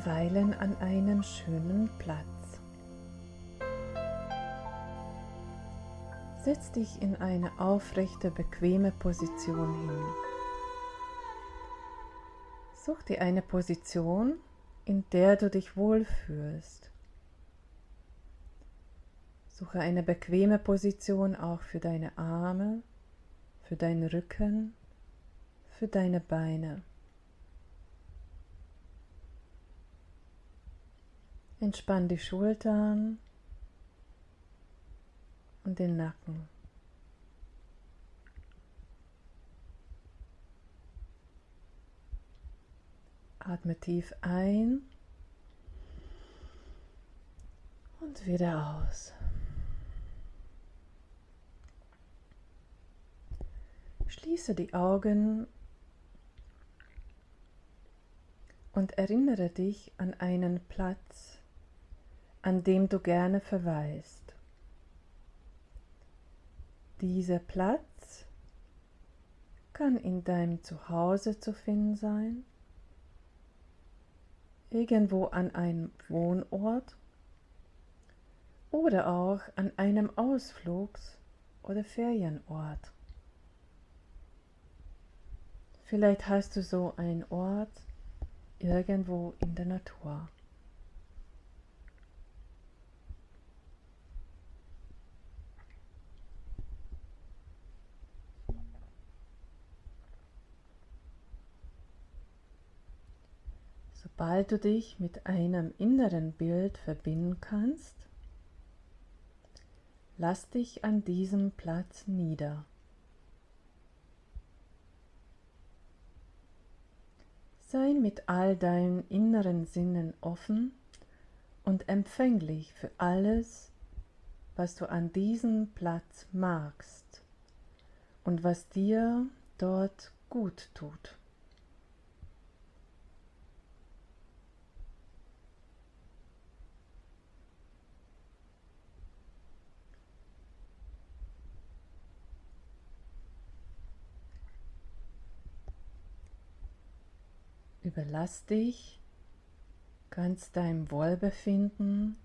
verweilen an einem schönen Platz. Setz dich in eine aufrechte, bequeme Position hin. Such dir eine Position, in der du dich wohlfühlst. Suche eine bequeme Position auch für deine Arme, für deinen Rücken, für deine Beine. Entspann die Schultern und den Nacken. Atme tief ein und wieder aus. Schließe die Augen und erinnere dich an einen Platz, an dem du gerne verweist. Dieser Platz kann in deinem Zuhause zu finden sein, irgendwo an einem Wohnort oder auch an einem Ausflugs- oder Ferienort. Vielleicht hast du so einen Ort irgendwo in der Natur. Sobald du dich mit einem inneren Bild verbinden kannst, lass dich an diesem Platz nieder. Sei mit all deinen inneren Sinnen offen und empfänglich für alles, was du an diesem Platz magst und was dir dort gut tut. Überlass dich ganz deinem Wohlbefinden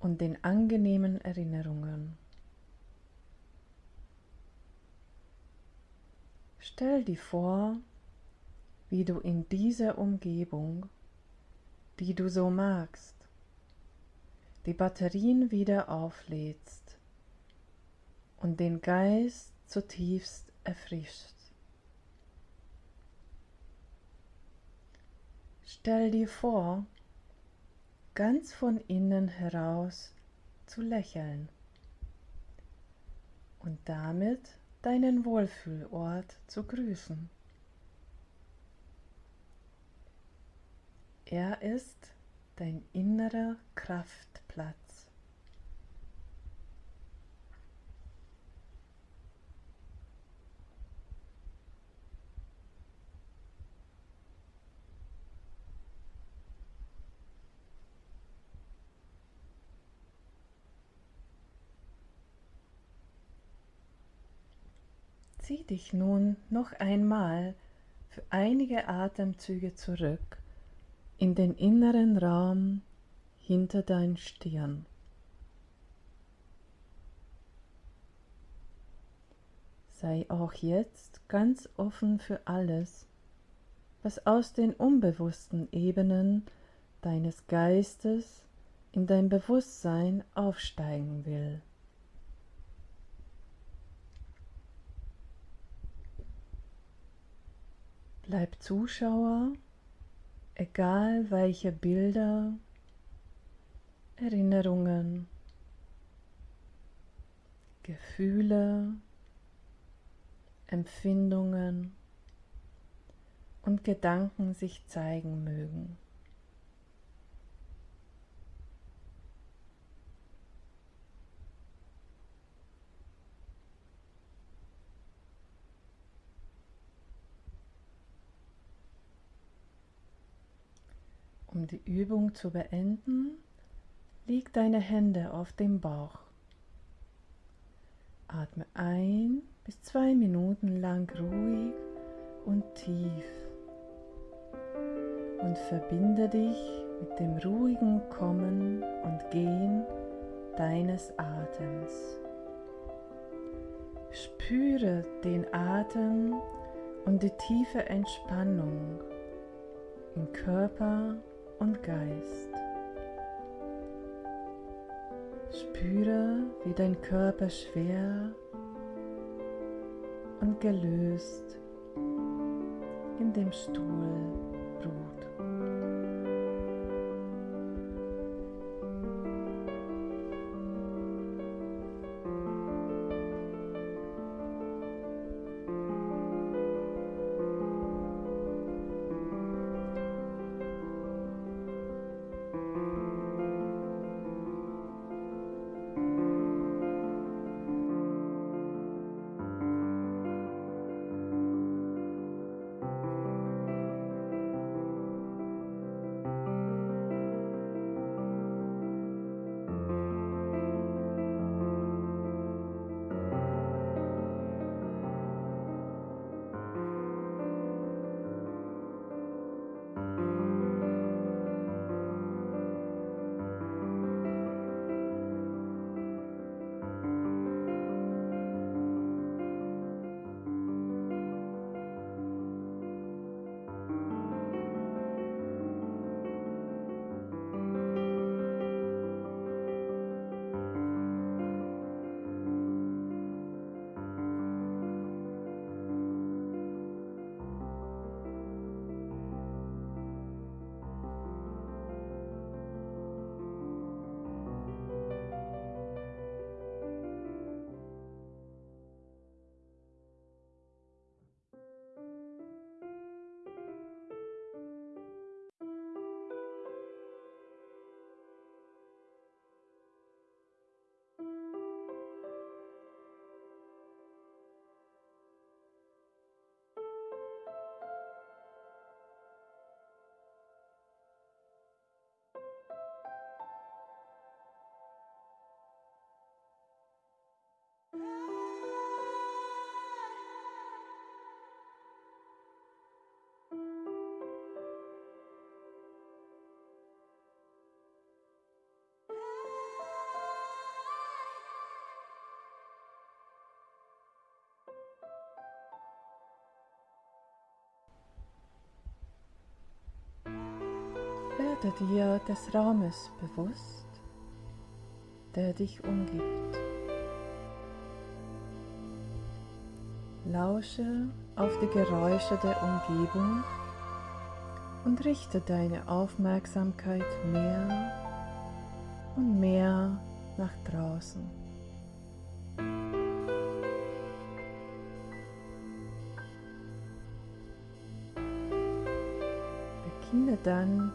und den angenehmen Erinnerungen. Stell dir vor, wie du in dieser Umgebung, die du so magst, die Batterien wieder auflädst und den Geist zutiefst erfrischst. Stell dir vor, ganz von innen heraus zu lächeln und damit deinen Wohlfühlort zu grüßen. Er ist dein innerer Kraftplatz. Zieh dich nun noch einmal für einige Atemzüge zurück in den inneren Raum hinter dein Stirn. Sei auch jetzt ganz offen für alles, was aus den unbewussten Ebenen deines Geistes in dein Bewusstsein aufsteigen will. Bleib Zuschauer, egal welche Bilder, Erinnerungen, Gefühle, Empfindungen und Gedanken sich zeigen mögen. Die Übung zu beenden, leg deine Hände auf dem Bauch. Atme ein bis zwei Minuten lang ruhig und tief und verbinde dich mit dem ruhigen Kommen und Gehen deines Atems. Spüre den Atem und die tiefe Entspannung in Körper und Geist. Spüre, wie dein Körper schwer und gelöst in dem Stuhl Werde dir des Raumes bewusst, der dich umgibt. Lausche auf die Geräusche der Umgebung und richte deine Aufmerksamkeit mehr und mehr nach draußen. Beginne dann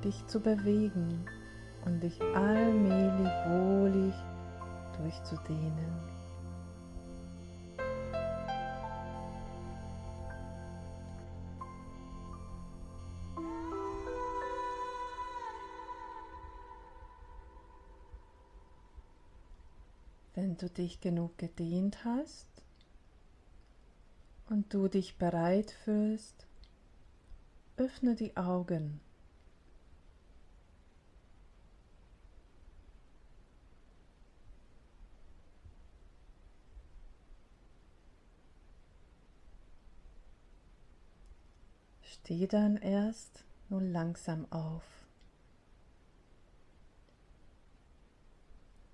dich zu bewegen und dich allmählich wohlig durchzudehnen. Wenn du dich genug gedehnt hast und du dich bereit fühlst, öffne die Augen. Steh dann erst nun langsam auf.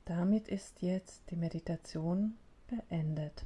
Damit ist jetzt die Meditation beendet.